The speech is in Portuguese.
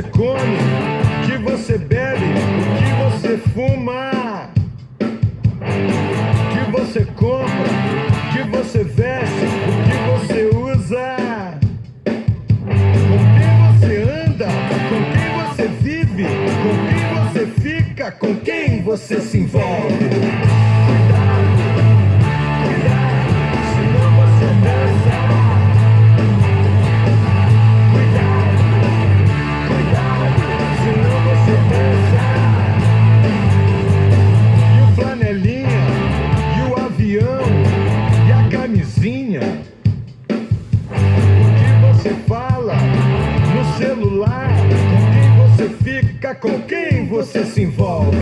você come, o que você bebe, o que você fuma, o que você compra, o que você veste, o que você usa, com quem você anda, com quem você vive, com quem você fica, com quem você se envolve. Com quem você se envolve.